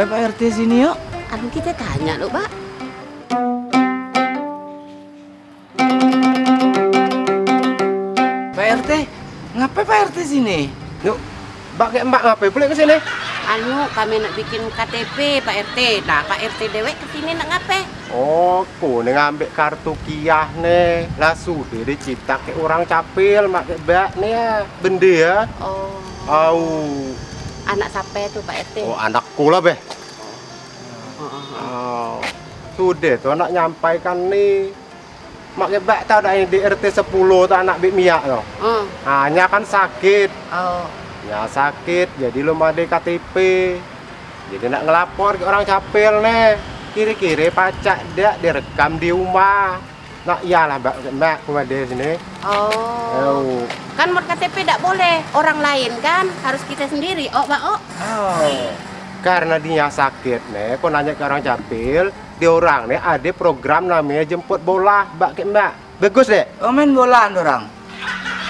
Pak RT, Pak. RT sini yuk? Anu kita tanya loh, Pak. Pak RT, ngapain Pak RT sini? Yuk, mbak kayak mbak ngapain boleh ke sini? Anu kami nak bikin KTP Pak RT. Nah, Pak RT dewek ke sini nak ngapain? Oh, ku nih ngambil kartu kiah nih. Lah sudah dicipta ke orang capil, mak ke bak nih ya. Bende ya. Oh, Au. Anak siapa tuh Pak RT? Oh, anakku lah beh. Oh. Sudah tuh anak nyampaikan nih. Mak ke bak tahu dah yang di RT 10 tuh anak Bik Mia tuh. Oh, Hanya kan sakit. oh. Ya sakit, jadi lu ada KTP. Jadi nak ngelapor ke orang capil nih. Kiri-kiri pacak dia direkam di rumah. Nak iyalah mbak, mbak rumah dia sini. Oh. Oh. Kan buat KTP tidak boleh orang lain kan, harus kita sendiri. Oh, Pak, oh. Oh. Karena dia sakit nih, aku nanya ke orang capil, di orang nih ada program namanya jemput bola, mbak ke mbak. Bagus deh. Oh main bolaan orang.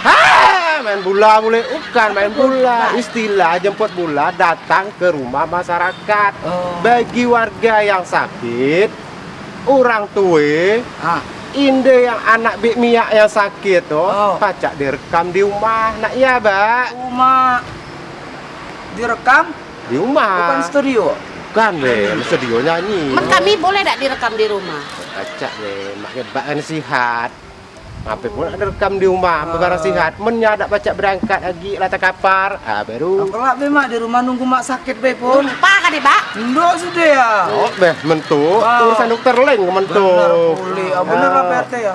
Hah, main bola boleh? Bukan main bola. Istilah jemput bola datang ke rumah masyarakat. Oh. Bagi warga yang sakit, orang tua, Ah, inde yang anak Bik Mia yang sakit tuh, Oh. pacak direkam di rumah. Nak ya, Mbak? rumah direkam Di rumah. bukan studio. Bukan, deh, studio nyanyi. Mak kami boleh tidak direkam di rumah? Pacak deh, mak kebak sihat. Apa pun ada rekam di rumah, oh. barang sihat. Menyadak pacak berangkat lagi lata kapar. Ah, baru. Aku lah mak di rumah nunggu mak sakit be pun. Lupa kan, Pak? Ndok sudah ya. Oh, beh, mentu. Urusan dokter lain ke mentu. Bener pulih. Ah, bener lah Pak RT ya.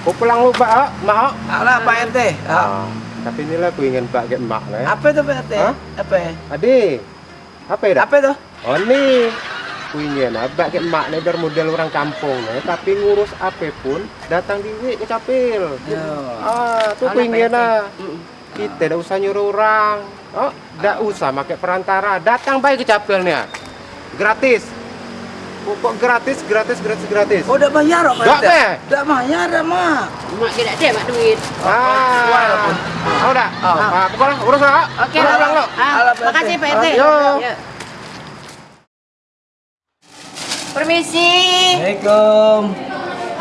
Kau pulang lupa, ah, mak. Alah Pak RT. Ah. Ah, tapi inilah aku ingin pak get mak lah. Apa itu Pak RT? Apa? Ade, apa ya? Apa itu? Oh nih, aku ingin abak get mak nih biar model orang kampung nih. Tapi ngurus apa pun datang di ke capil. Ya. Ah, tuh ah. Mm-mm. Kita tidak usah nyuruh orang. Oh, tidak usah pakai perantara. Datang baik ke capilnya. Gratis. Pokok gratis, gratis, gratis, gratis. Oh, udah bayar Pak Nggak, RT? Be. Udah bayar mak. Mak tidak ada, Mak, duit. Ah, oh, udah. Oh. Ah, pokoknya urus lah. Oke, pulang, lo. Ah, makasih, RT. Pak RT. Yo. Permisi. Assalamualaikum.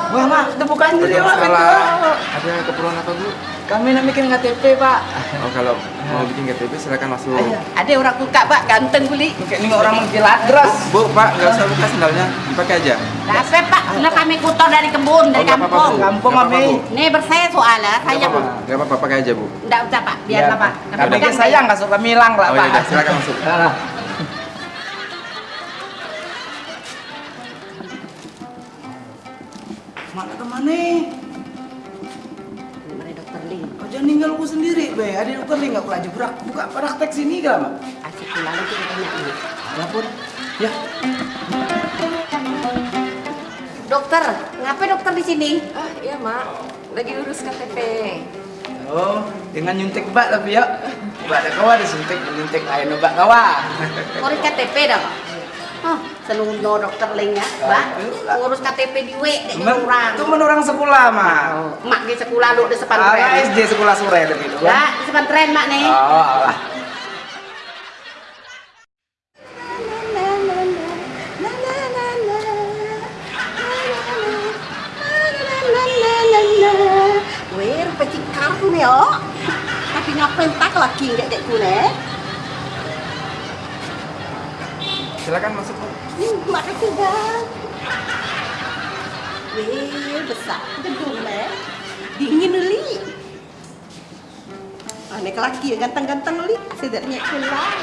Wah, Mak, itu bukan jadi Mak. pintu. Ada keperluan apa bu? Kami nak bikin KTP, Pak. Oh kalau mau bikin KTP silakan masuk. Ayo. Ada orang buka, Pak, ganteng kuli. Kayak ini orang mengkilat deras. Bu, Pak, nggak usah buka sendalnya, dipakai aja. Apa, Pak? Nah, kami kutor dari kebun, dari Oh, nggak kampung. Bu. Kampung, Nggak Mami. Nih bersaya soalnya, Nggak saya apa-apa, nggak apa-apa, pakai aja bu. Enggak usah, Pak. Biarlah, Pak. Kami kan sayang nggak suka milang lah, Oh Pak. ya udah, silakan masuk. Ke mana? Mari dokter Ling. Kau jangan ninggal aku sendiri, be. Ada dokter nih nggak pelaju berak. Buka praktek sini gak, Mak? Asik pulang kita tanya nih. Ya. Dokter, ngapain dokter di sini? Ah iya mak, lagi urus KTP. Oh, dengan nyuntik bak tapi ya. Bak ada kawa disuntik, nyuntik ayo bak kawa. Ngurus KTP dah, Pak. Hah, senung no dokter Ling ya, Mbak. Ngurus KTP di W Men, orang. itu men orang sekolah, Mak. Mak di sekolah lu di Ah, sepantren. SD sekolah sore itu Ya, kan. di sepantren Mak nih. Oh, alah. Weh, pecik kartu nih, oh. Tapi ngapain tak laki nggak kayak Silakan masuk bu. Nih, makasih bang. Weh, besar gedung nih. Dingin li. Aneh laki yang ganteng-ganteng li. Sedarnya pulang.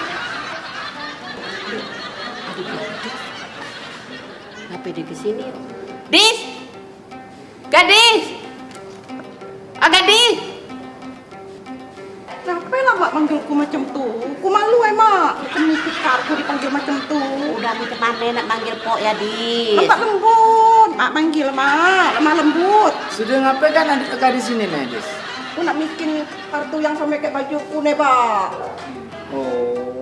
Kenapa dia ke sini? Dis! Gadis! Ah, gadis! Kenapa lah mak manggilku macam tu? Ku malu eh mak. Demi karku dipanggil macam tu. Udah minta mana nak manggil pok ya dis. Lembat lembut. Mak manggil mak. Lemah lembut. Sudah ngapain kan adik kakak di sini nih, Dis? Aku nak bikin kartu yang sama kayak bajuku nih pak. Oh.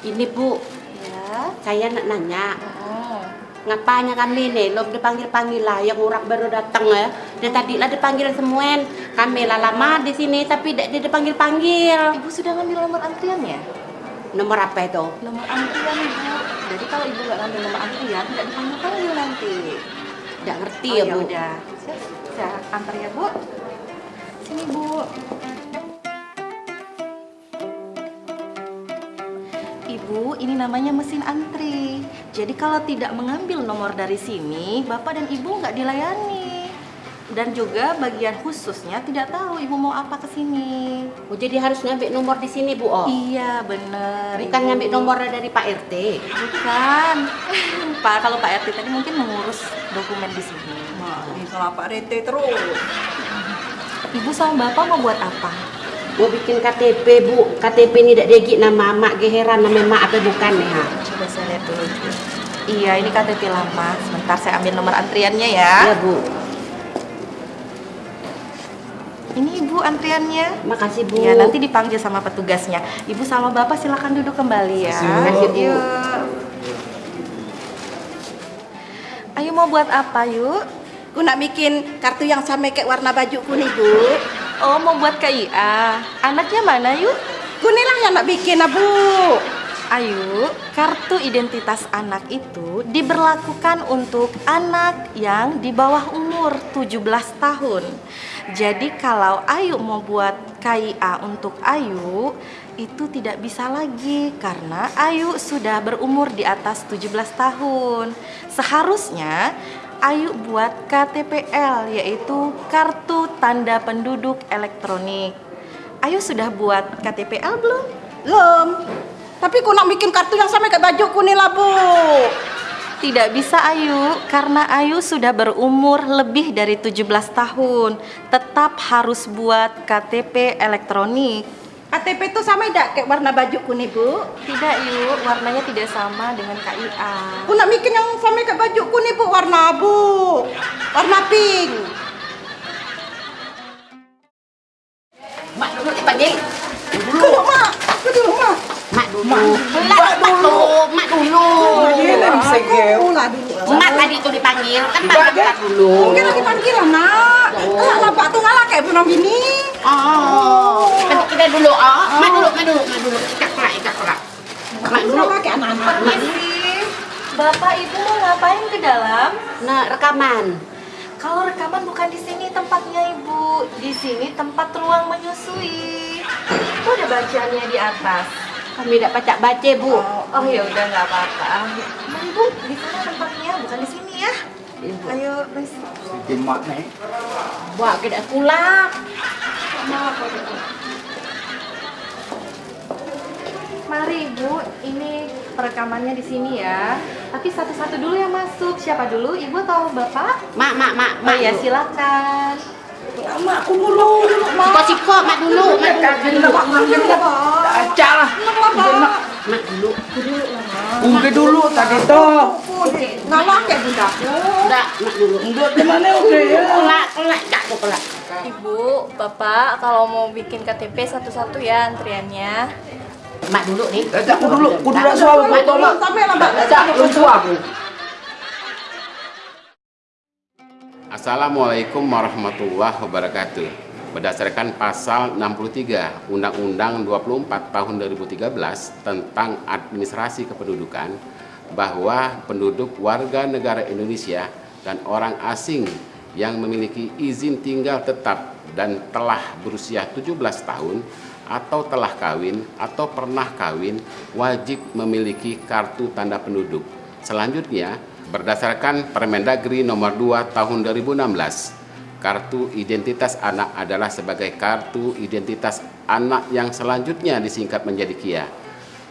Ini bu, Ya. saya nak nanya. Oh. Ngapanya kami nih, belum dipanggil-panggil lah. Yang orang baru datang ya. Dia tadi lah dipanggil semuen. Kami lah lama di sini, tapi dia dipanggil-panggil. Ibu sudah ngambil nomor antriannya? Nomor apa itu? Nomor antrian ibu. Jadi kalau ibu nggak ngambil nomor antrian, tidak dipanggil panggil nanti. Tidak ngerti oh, ya ya bu. udah. Saya, saya antar ya bu. Sini bu. Ibu, ini namanya mesin antri. Jadi kalau tidak mengambil nomor dari sini, bapak dan ibu nggak dilayani. Dan juga bagian khususnya tidak tahu ibu mau apa ke sini. Oh, jadi harus ngambil nomor di sini bu. Oh. Iya bener. Bukan Ibu. ngambil nomor dari Pak RT. Bukan. Pak kalau Pak RT tadi mungkin mengurus dokumen di sini. Ini sama Pak Rete terus. Ibu sama bapak mau buat apa? Mau bikin KTP bu. KTP ini tidak degi nama mak geheran nama mak apa bukan nih ha? Coba saya lihat dulu. Bu. Iya, ini KTP lama. Sebentar saya ambil nomor antriannya ya. Iya bu. Ini ibu antriannya. Makasih bu. Iya, nanti dipanggil sama petugasnya. Ibu sama bapak silakan duduk kembali ya. Makasih, Bu. Yuk. Ayo mau buat apa yuk? Ku nak bikin kartu yang sama kayak warna bajuku nih, Bu. Oh mau buat KIA. Anaknya mana yuk? Ku nih lah yang nak bikin, Bu. Ayu, kartu identitas anak itu diberlakukan untuk anak yang di bawah umur 17 tahun. Jadi kalau Ayu mau buat KIA untuk Ayu, itu tidak bisa lagi karena Ayu sudah berumur di atas 17 tahun. Seharusnya Ayu buat KTPL yaitu kartu tanda penduduk elektronik. Ayu sudah buat KTPL belum? Belum. Tapi ku nak bikin kartu yang sama kayak bajuku nih lah, Bu. Tidak bisa Ayu, karena Ayu sudah berumur lebih dari 17 tahun. Tetap harus buat KTP elektronik. KTP itu sama tidak kayak warna bajuku nih, Bu? Tidak Yu, warnanya tidak sama dengan KIA. Ku nak bikin yang sama kayak bajuku nih, Bu. Warna abu. Warna pink. Mak dulu dipanggil. Dulu, Mak. Ku dulu, Mak. Mak dulu. Mak dulu. Mak dulu. Lah dulu. Mak tadi itu dipanggil kan mak mak dulu. Mungkin lagi panggil lah, Nak. Lah, nampak tuh ngalah kayak bunuh bini. Oh, kita dulu. Oh, mak dulu, mak dulu, mak dulu. Ikat pelak, ikat pelak. Mak dulu. Anak-anak. Bapak Ibu mau ngapain ke dalam? Nah, rekaman. Kalau rekaman bukan di sini tempatnya Ibu. Di sini tempat ruang menyusui. Itu ada bacaannya di atas. Kami tidak pacak baca, Bu. Oh ya udah nggak apa-apa. Nah, Ibu, di sana tempatnya bukan di sini ya. Ayo, please. Timak nih. Buat kita pulang. Mari Ibu, ini perekamannya di sini ya. Tapi satu-satu dulu yang masuk. Siapa dulu? Ibu atau Bapak? Mak, mak, mak, Oh mak. ya, dulu. silakan. Mak, aku dulu. dulu, Mak. Siko-siko, mak dulu, mak dulu. Mak dulu. Acak lah. Mak dulu. Ungke dulu tadi toh. Ngalah kayak bundaku. Enggak, mak dulu. Untuk temannya oke ya. Kelak, kelak, cak tuh kelak. Ibu, Bapak, kalau mau bikin KTP satu-satu ya antriannya. Mak dulu nih. Acak aku dulu. Aku dulu toh mak. Sampai lah, Mbak. Acak lu aku. Assalamualaikum warahmatullahi wabarakatuh. Berdasarkan pasal 63 Undang-Undang 24 tahun 2013 tentang administrasi kependudukan bahwa penduduk warga negara Indonesia dan orang asing yang memiliki izin tinggal tetap dan telah berusia 17 tahun atau telah kawin atau pernah kawin wajib memiliki kartu tanda penduduk. Selanjutnya, berdasarkan Permendagri nomor 2 tahun 2016, kartu identitas anak adalah sebagai kartu identitas anak yang selanjutnya disingkat menjadi KIA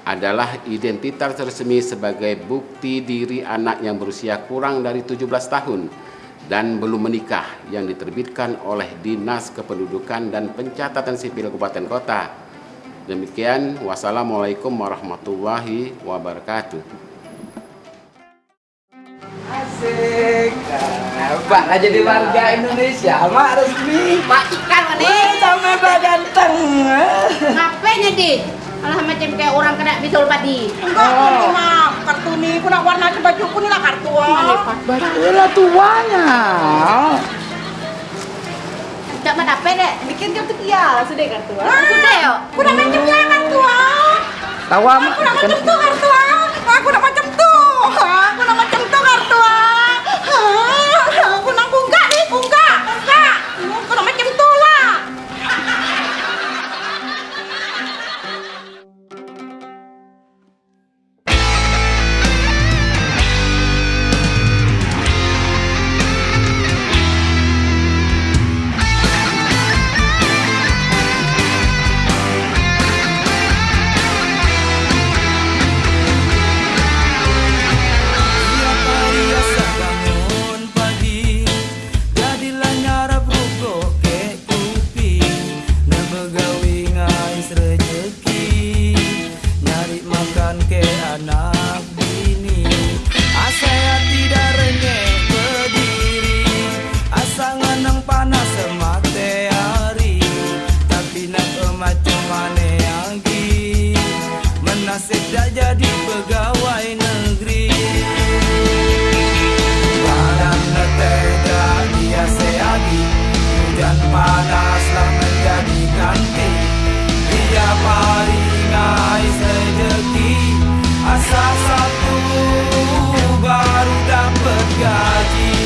adalah identitas resmi sebagai bukti diri anak yang berusia kurang dari 17 tahun dan belum menikah yang diterbitkan oleh Dinas Kependudukan dan Pencatatan Sipil Kabupaten Kota. Demikian, wassalamualaikum warahmatullahi wabarakatuh. Asik, Pak nah, jadi warga Indonesia, Mak resmi. Pak Ikan, Mak Sampai Pak Ganteng. Ngapain ya, Alah macam kayak orang kena bisul padi. Enggak, oh. ini mah kartu nih. Kuna warna bajuku nih lah kartu. Oh. Mana pak Ini lah tuanya. Tidak mana apa deh, bikin kartu kia sudah kartu. Ah. Sudah yo. Kuna macam kia kartu. Ah. Tawa mah. Kuna tuh kartu. salah satu baru dapat gaji.